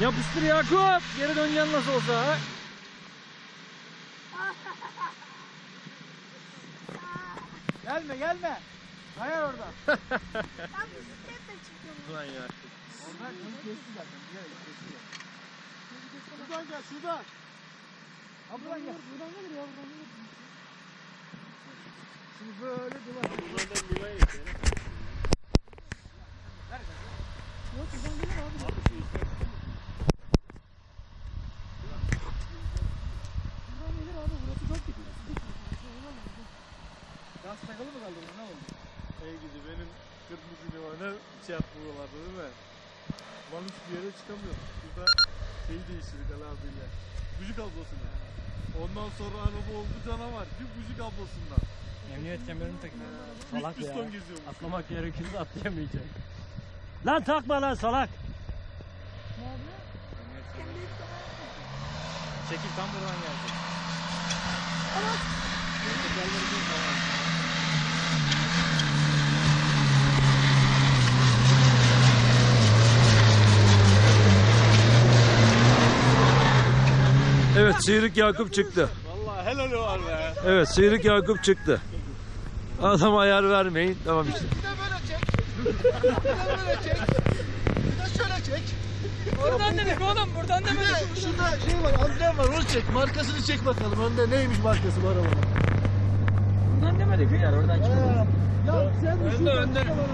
Yapıştır Yakup. Geri döneceksin nasıl olsa. ha? Gelme gelme. Hayır orada. Ben bisikletle çıkıyorum. Ulan Yakup. Oradan onu kesti zaten. Bilerek kesti. Şuradan gel şuradan. Ha buradan gel. Buradan gelir ya buradan gelir. Şimdi böyle duvar. Buradan Liva'ya geçelim. Yok buradan gelir abi. Buradan gelir abi. Burası çok gidiyor. Gaz takalı mı kaldı? Ne oldu? Ey gidi benim kırmızı Liva'na şey yapmıyorlardı değil mi? Lan hiçbir yere çıkamıyor. Burada şeyi değiştirdik Ali abiyle. Buji kablosunu. Ondan sonra araba oldu canavar. Bir buji kablosundan. Emniyet kemerini takın. Salak ya. piston geziyormuş. Atlamak gerekirse atlayamayacak. Lan takma lan salak. Çekil tam buradan gelecek. Evet Sıyrık Yakup çıktı. Vallahi helal var be. Evet Sıyrık Yakup çıktı. Adam ayar vermeyin. Tamam işte. Bir de böyle çek. Bir de böyle çek. Bir de şöyle çek. Buradan dedik oğlum buradan Bir de şurada şey var, amblem var. Onu çek. Markasını çek bakalım. Önde neymiş markası bu arabanın? Buradan demedik ya oradan Ya sen de Önde, şuradan önde. çık arabadan.